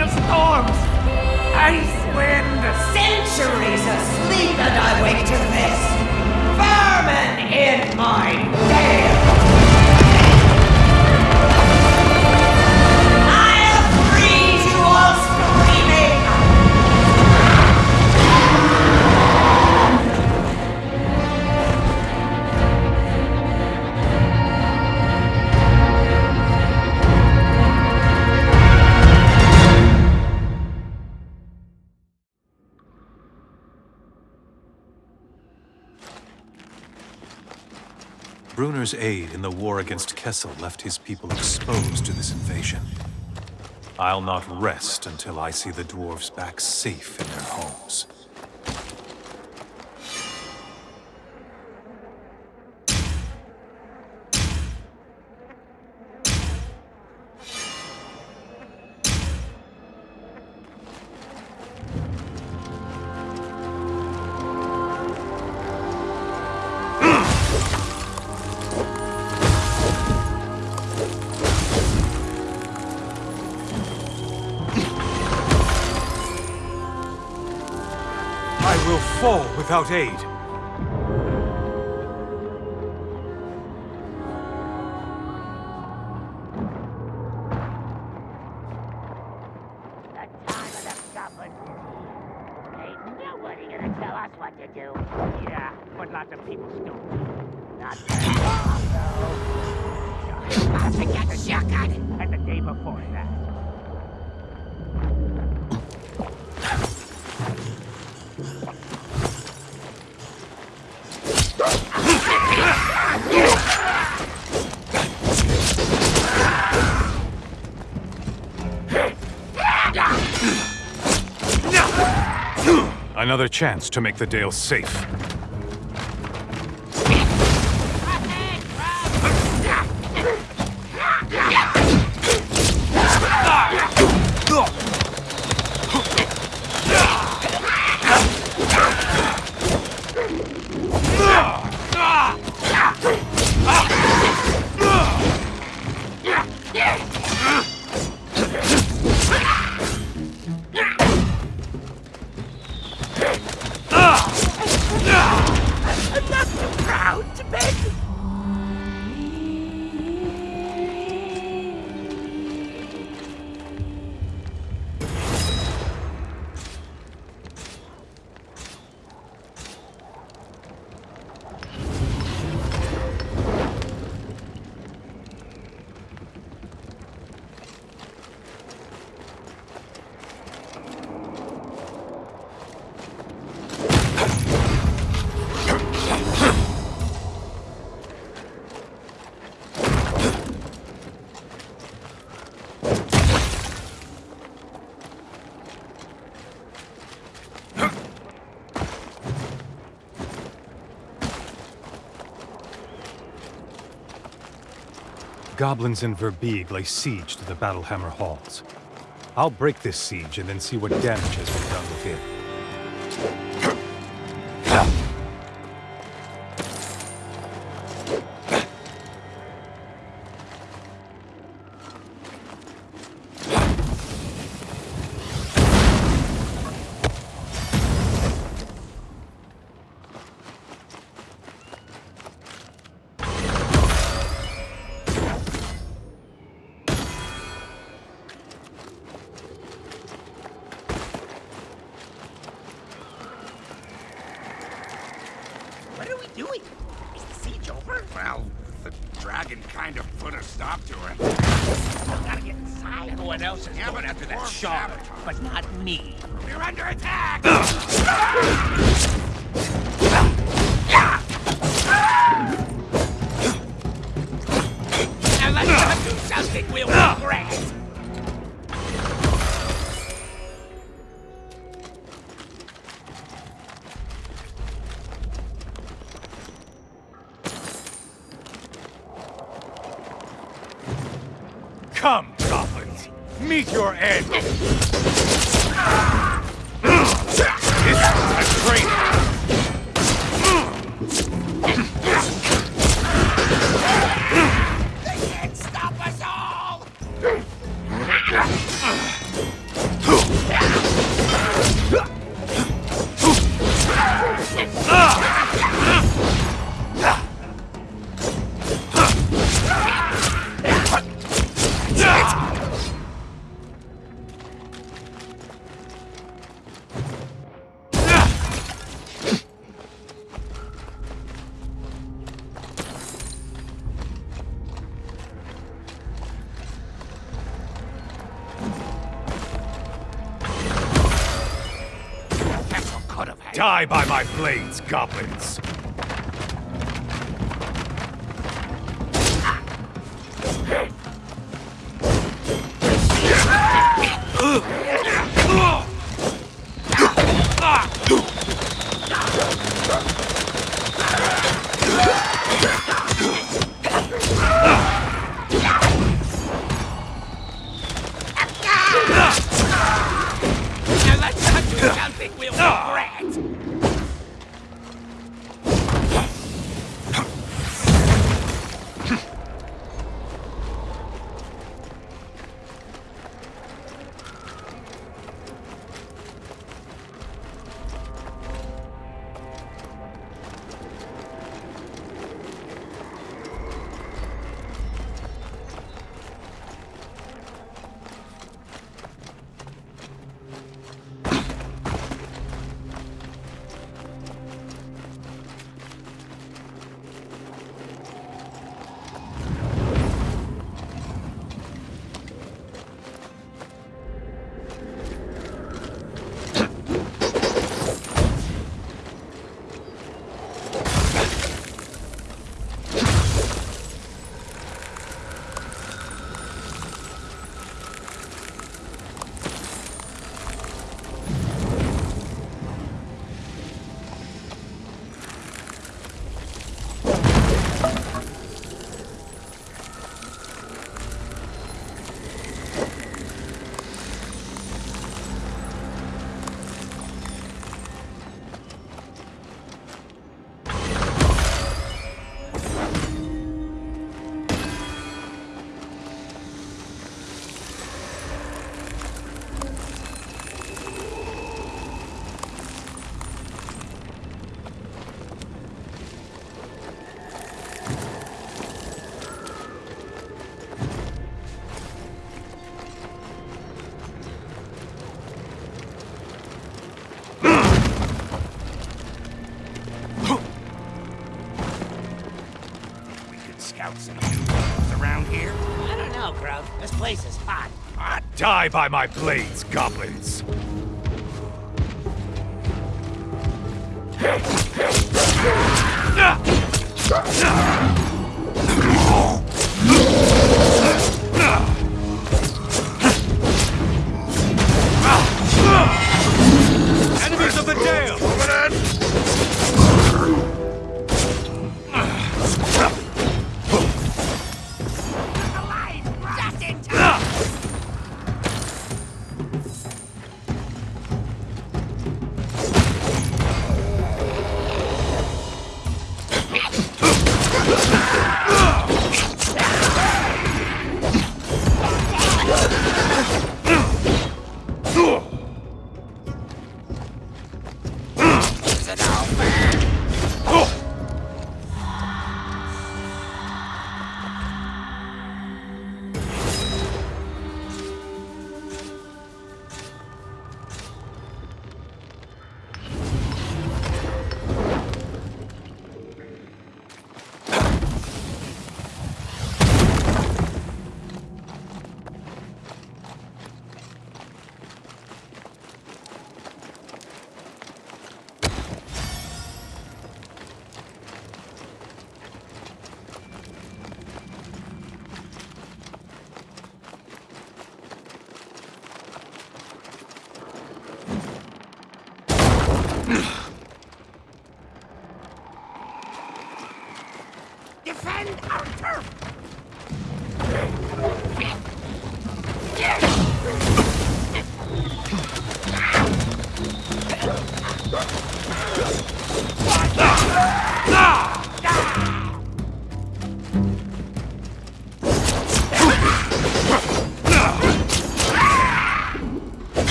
of storms! Bruenor's aid in the war against Kessell left his people exposed to this invasion. I'll not rest until I see the dwarves back safe in their homes. Without aid. Another chance to make the Dale safe. Goblins in Verbeeg lay siege to the Battlehammer Halls. I'll break this siege and then see what damage has been done within. my blades, goblins! else in the around here? I don't know, Grove. This place is hot. I die by my blades, goblins! defend our turf!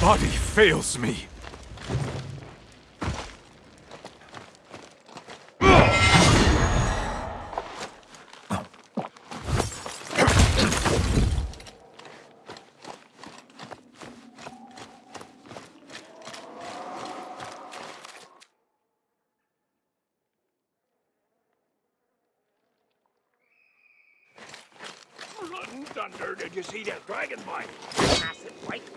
Body fails me. Thunder, did you see that dragon bite? Massive white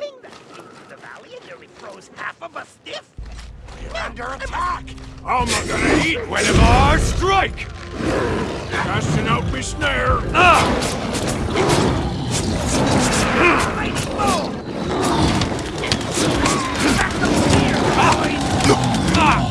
attack! I'm not gonna eat whenever I strike! Casting out me snare! Right,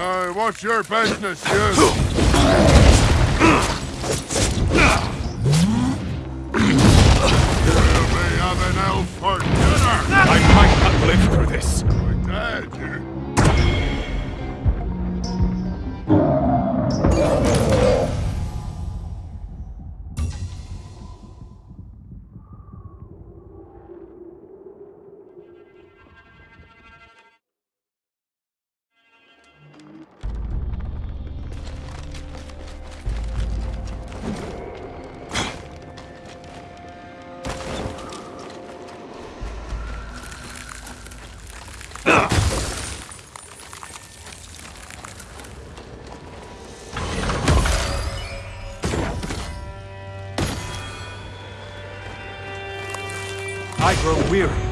Hey, what's your business, you? We have an elf for dinner? I might not live through this. You. I grow weary.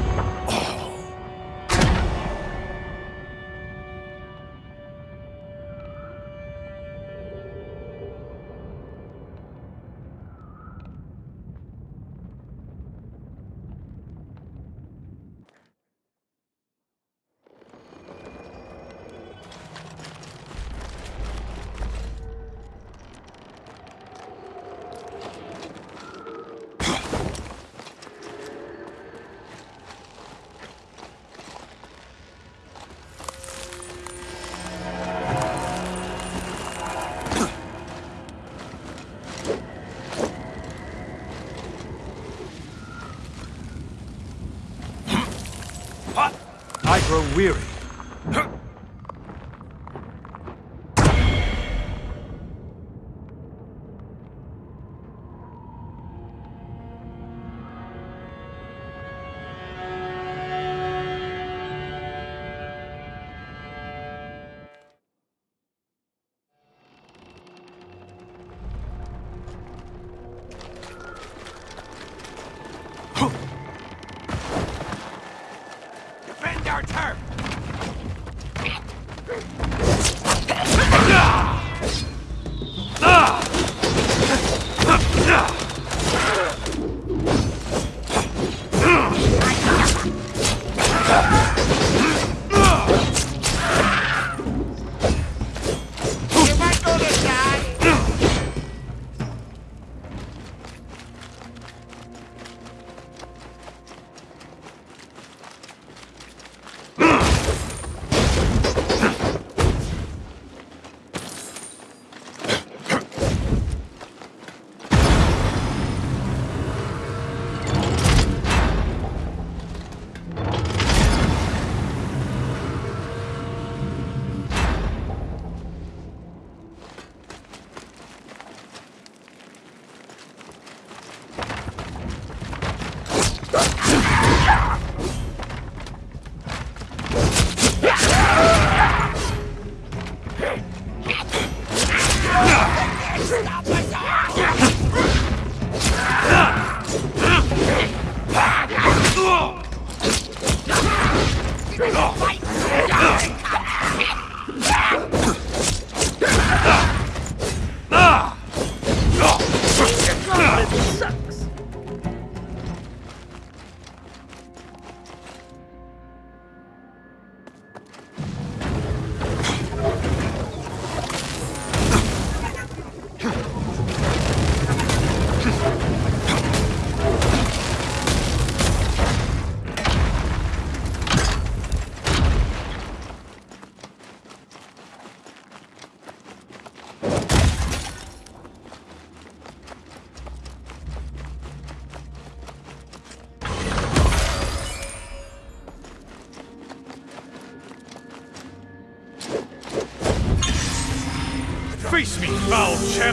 Weary.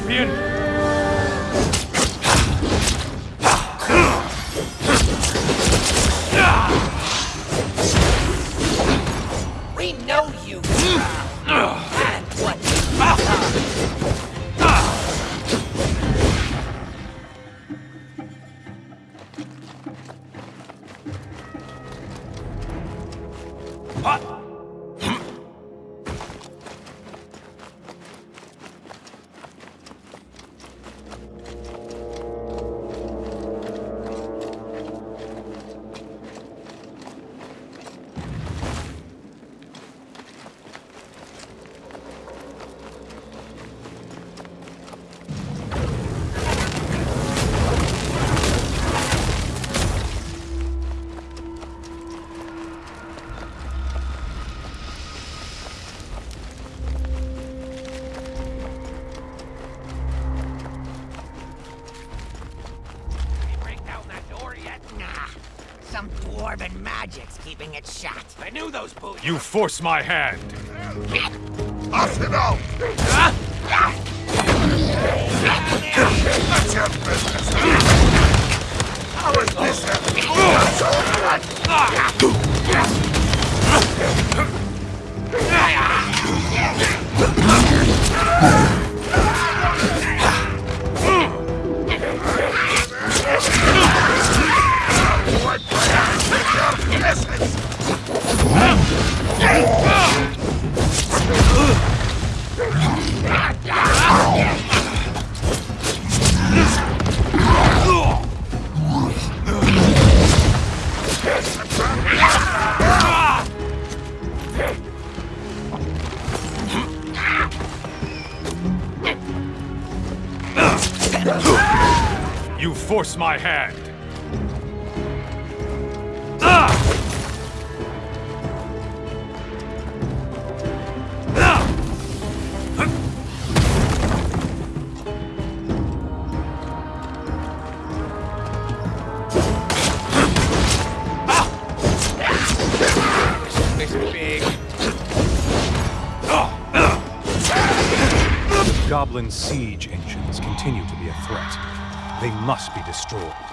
Foul those boots. You force my hand! Off it out! That's your business! How is this? Ah! You force my hand! Goblin siege engines continue to be a threat. They must be destroyed.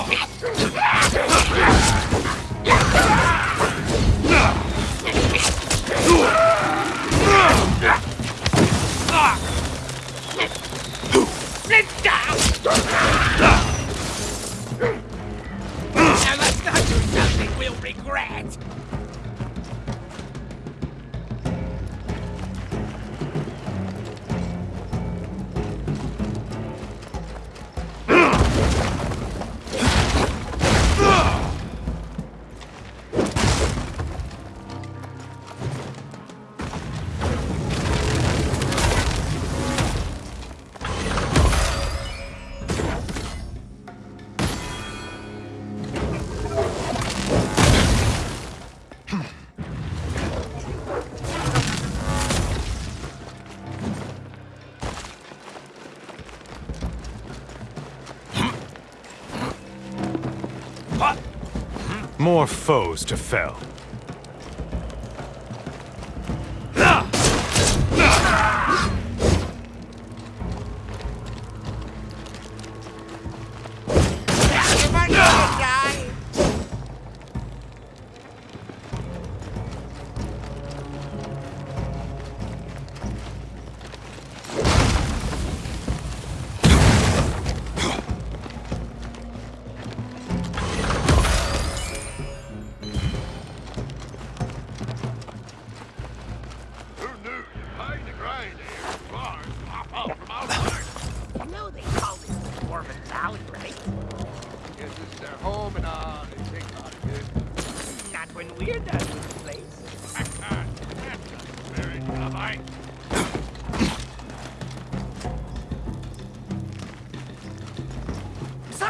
Oh! More foes to fell.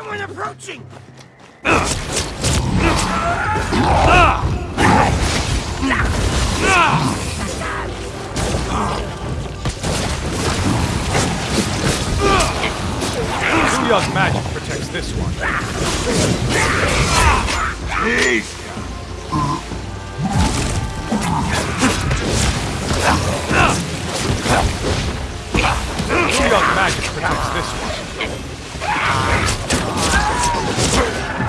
Someone approaching! Leon's magic protects this one. Please! Leon's magic protects this one.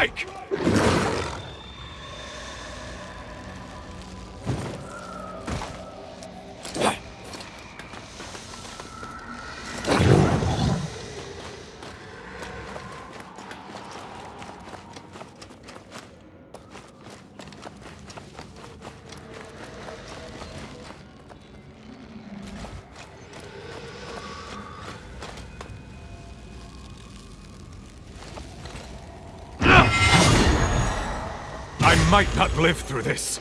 strike! Might not live through this.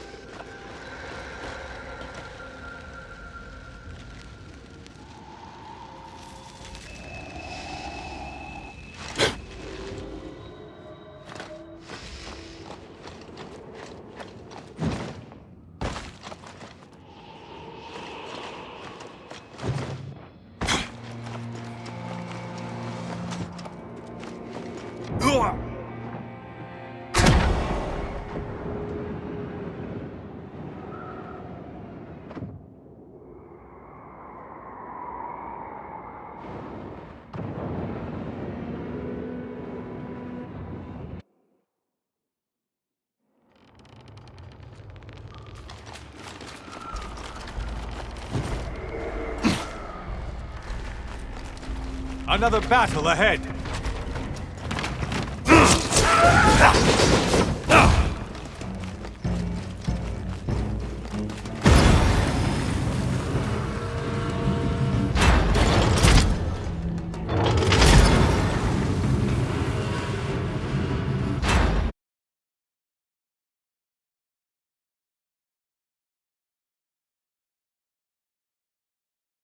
Another battle ahead.